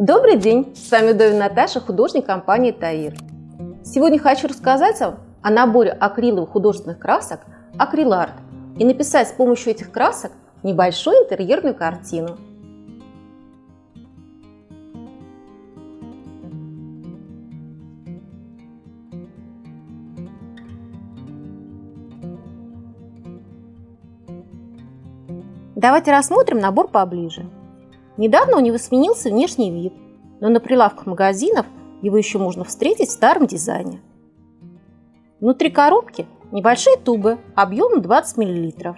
Добрый день! С вами Довин Наташа, художник компании Таир. Сегодня хочу рассказать вам о наборе акриловых художественных красок «Акриларт» и написать с помощью этих красок небольшую интерьерную картину. Давайте рассмотрим набор поближе. Недавно у него сменился внешний вид, но на прилавках магазинов его еще можно встретить в старом дизайне. Внутри коробки небольшие тубы объемом 20 мл.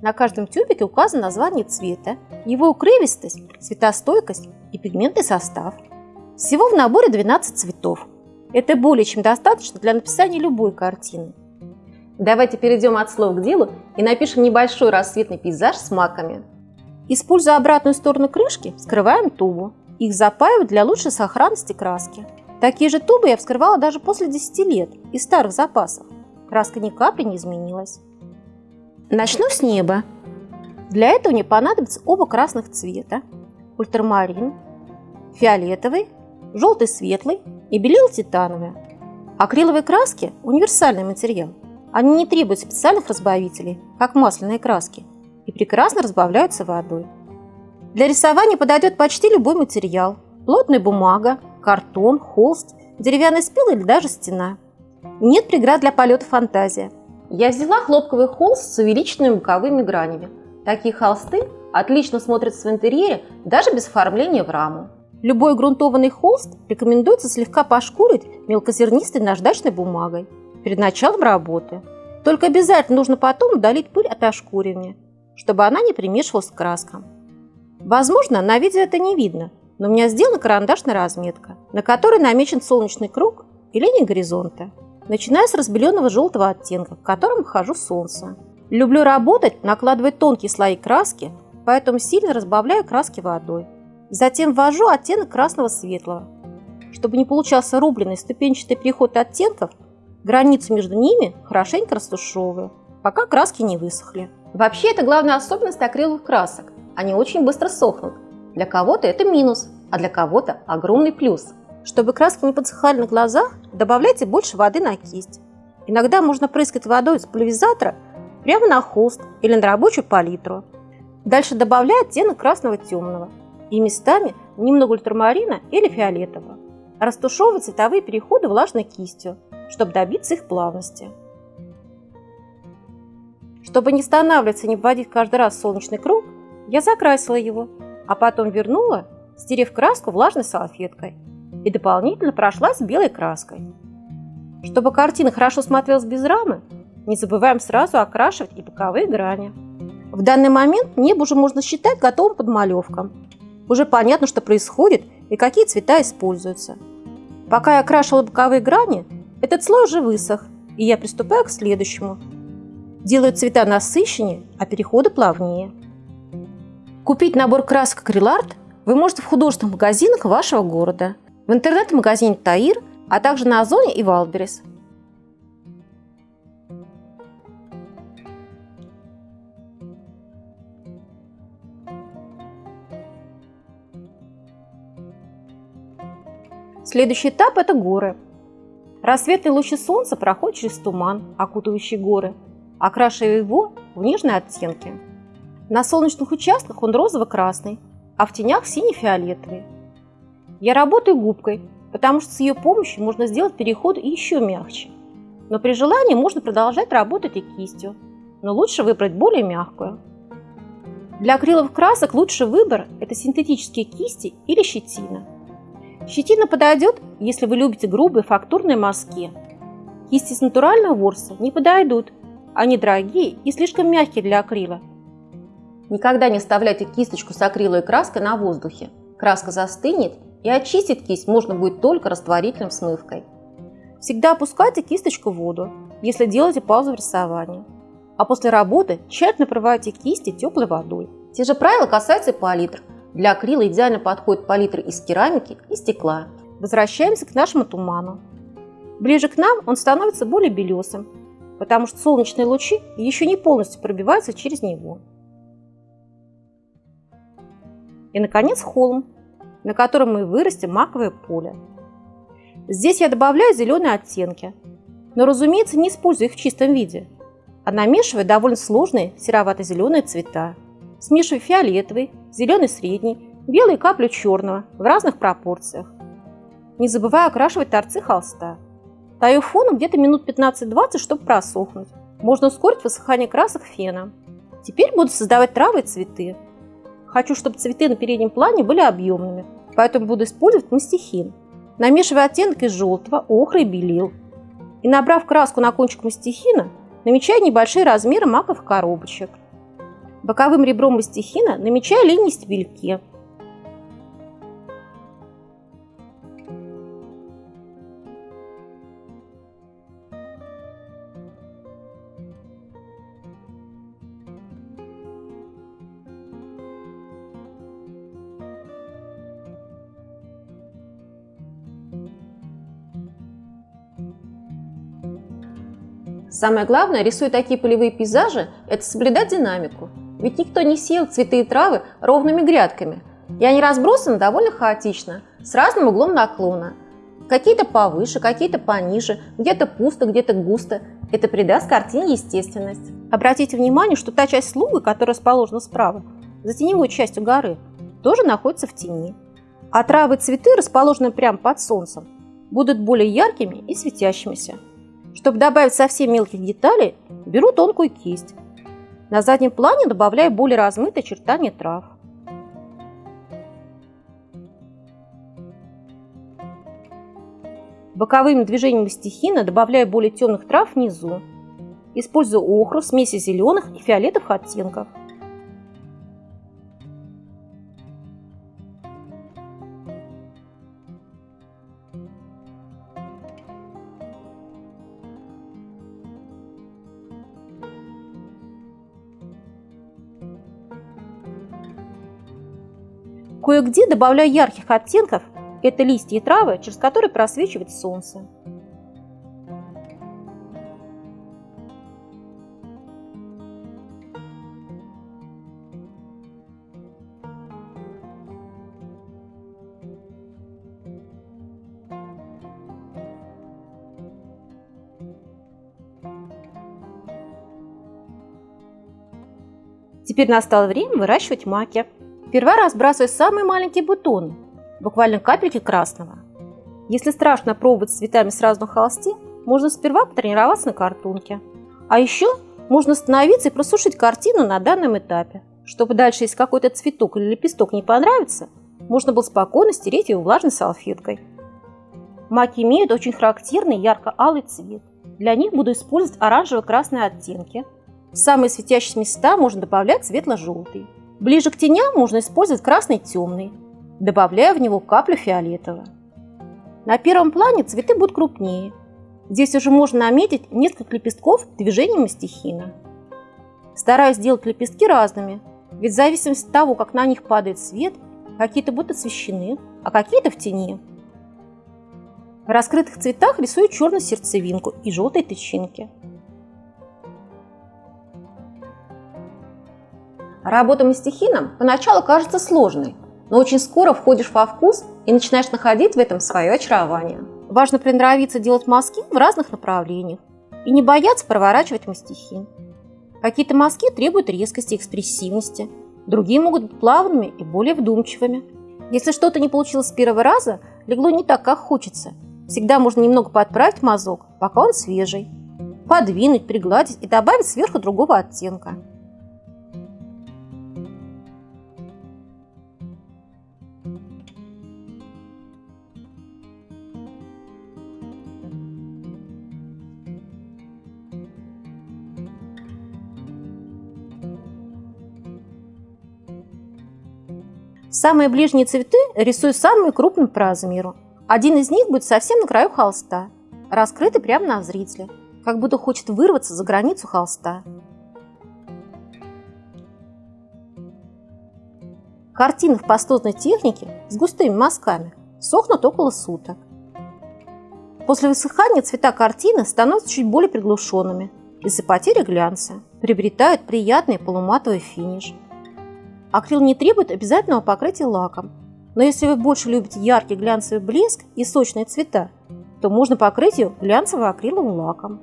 На каждом тюбике указано название цвета, его укрывистость, цветостойкость и пигментный состав. Всего в наборе 12 цветов. Это более чем достаточно для написания любой картины. Давайте перейдем от слов к делу и напишем небольшой рассветный пейзаж с маками. Используя обратную сторону крышки, вскрываем тубу. Их запаивают для лучшей сохранности краски. Такие же тубы я вскрывала даже после 10 лет из старых запасов. Краска ни капли не изменилась. Начну с неба. Для этого мне понадобятся оба красных цвета. Ультрамарин, фиолетовый, желтый светлый и белил титановый. Акриловые краски – универсальный материал. Они не требуют специальных разбавителей, как масляные краски, и прекрасно разбавляются водой. Для рисования подойдет почти любой материал – плотная бумага, картон, холст, деревянный спил или даже стена. Нет преград для полета фантазия. Я взяла хлопковый холст с увеличенными боковыми гранями. Такие холсты отлично смотрятся в интерьере даже без оформления в раму. Любой грунтованный холст рекомендуется слегка пошкурить мелкозернистой наждачной бумагой перед началом работы. Только обязательно нужно потом удалить пыль от ошкуривания, чтобы она не примешивалась к краскам. Возможно, на видео это не видно, но у меня сделана карандашная разметка, на которой намечен солнечный круг и линия горизонта, начиная с разбеленного желтого оттенка, в котором хожу солнце. Люблю работать, накладывая тонкие слои краски, поэтому сильно разбавляю краски водой. Затем ввожу оттенок красного светлого. Чтобы не получался рубленый ступенчатый переход оттенков, Границу между ними хорошенько растушевываю, пока краски не высохли. Вообще, это главная особенность акриловых красок. Они очень быстро сохнут. Для кого-то это минус, а для кого-то огромный плюс. Чтобы краски не подсыхали на глазах, добавляйте больше воды на кисть. Иногда можно прыскать водой из пульверизатора прямо на холст или на рабочую палитру. Дальше добавляю оттенок красного темного и местами немного ультрамарина или фиолетового. Растушевываю цветовые переходы влажной кистью, чтобы добиться их плавности. Чтобы не останавливаться и не вводить каждый раз солнечный круг, я закрасила его, а потом вернула, стерев краску влажной салфеткой и дополнительно прошлась белой краской. Чтобы картина хорошо смотрелась без рамы, не забываем сразу окрашивать и боковые грани. В данный момент небо уже можно считать готовым подмалевком. Уже понятно, что происходит и какие цвета используются. Пока я окрашивала боковые грани, этот слой уже высох, и я приступаю к следующему. Делаю цвета насыщеннее, а переходы плавнее. Купить набор красок акриларт вы можете в художественных магазинах вашего города, в интернет-магазине Таир, а также на Озоне и Wildberries. Следующий этап – это горы. Рассветные лучи солнца проходят через туман, окутывающий горы, окрашивая его в нежные оттенки. На солнечных участках он розово-красный, а в тенях синий-фиолетовый. Я работаю губкой, потому что с ее помощью можно сделать переход еще мягче. Но при желании можно продолжать работать и кистью, но лучше выбрать более мягкую. Для акриловых красок лучший выбор – это синтетические кисти или щетина – Щетина подойдет, если вы любите грубые фактурные мазки. Кисти с натурального ворса не подойдут. Они дорогие и слишком мягкие для акрила. Никогда не оставляйте кисточку с акриловой краской на воздухе. Краска застынет, и очистить кисть можно будет только растворительным смывкой. Всегда опускайте кисточку в воду, если делаете паузу в рисовании. А после работы тщательно промывайте кисти теплой водой. Те же правила касаются и палитр – для акрила идеально подходит палитры из керамики и стекла. Возвращаемся к нашему туману. Ближе к нам он становится более белесым, потому что солнечные лучи еще не полностью пробиваются через него. И, наконец, холм. на котором мы вырастим маковое поле. Здесь я добавляю зеленые оттенки, но, разумеется, не использую их в чистом виде, а намешиваю довольно сложные серовато-зеленые цвета. Смешиваю фиолетовый, зеленый средний, белый каплю черного в разных пропорциях. Не забываю окрашивать торцы холста. Таю фоном где-то минут 15-20, чтобы просохнуть. Можно ускорить высыхание красок феном. Теперь буду создавать травы и цветы. Хочу, чтобы цветы на переднем плане были объемными, поэтому буду использовать мастихин. Намешиваю оттенки желтого, охры и белил. И набрав краску на кончик мастихина, намечаю небольшие размеры маковых коробочек. Боковым ребром мастихина намечаю линии стебельки – Самое главное, рисуя такие полевые пейзажи, это соблюдать динамику. Ведь никто не сеял цветы и травы ровными грядками. И они разбросаны довольно хаотично, с разным углом наклона. Какие-то повыше, какие-то пониже, где-то пусто, где-то густо. Это придаст картине естественность. Обратите внимание, что та часть луга, которая расположена справа, за теневой частью горы, тоже находится в тени. А травы и цветы, расположенные прямо под солнцем, будут более яркими и светящимися. Чтобы добавить совсем мелких деталей, беру тонкую кисть. На заднем плане добавляю более размытые очертания трав. Боковыми движениями стихина добавляю более темных трав внизу. Использую охру, смеси зеленых и фиолетовых оттенков. Кое-где добавляю ярких оттенков – это листья и травы, через которые просвечивает солнце. Теперь настало время выращивать маки. Сперва разбрасываю самые маленькие бутоны, буквально капельки красного. Если страшно пробовать с цветами сразу на холсте, можно сперва потренироваться на картонке. А еще можно остановиться и просушить картину на данном этапе, чтобы дальше, если какой-то цветок или лепесток не понравится, можно было спокойно стереть его влажной салфеткой. Маки имеют очень характерный ярко-алый цвет. Для них буду использовать оранжево-красные оттенки. В самые светящиеся места можно добавлять светло-желтый. Ближе к теням можно использовать красный темный, добавляя в него каплю фиолетового. На первом плане цветы будут крупнее. Здесь уже можно наметить несколько лепестков движениями стихина. Стараюсь сделать лепестки разными, ведь в зависимости от того, как на них падает свет, какие-то будут освещены, а какие-то в тени. В раскрытых цветах рисую черную сердцевинку и желтые тычинки. Работа мастихином поначалу кажется сложной, но очень скоро входишь во вкус и начинаешь находить в этом свое очарование. Важно приноровиться делать мазки в разных направлениях и не бояться проворачивать мастихин. Какие-то мазки требуют резкости экспрессивности, другие могут быть плавными и более вдумчивыми. Если что-то не получилось с первого раза, легло не так, как хочется, всегда можно немного подправить мазок, пока он свежий, подвинуть, пригладить и добавить сверху другого оттенка. Самые ближние цветы рисую самыми крупными по размеру. Один из них будет совсем на краю холста, раскрытый прямо на зрителя, как будто хочет вырваться за границу холста. Картины в пастозной технике с густыми мазками сохнут около суток. После высыхания цвета картины становятся чуть более приглушенными из-за потери глянца, приобретают приятный полуматовый финиш – Акрил не требует обязательного покрытия лаком. Но если вы больше любите яркий глянцевый блеск и сочные цвета, то можно покрыть ее глянцевым акриловым лаком.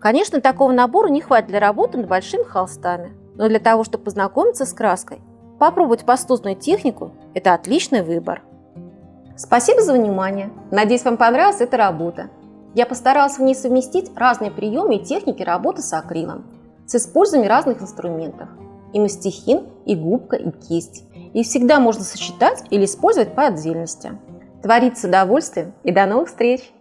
Конечно, такого набора не хватит для работы над большими холстами, но для того, чтобы познакомиться с краской, попробовать пастозную технику – это отличный выбор. Спасибо за внимание. Надеюсь, вам понравилась эта работа. Я постаралась в ней совместить разные приемы и техники работы с акрилом с использованием разных инструментов – и мастихин, и губка, и кисть. Их всегда можно сочетать или использовать по отдельности. Творится удовольствие и до новых встреч!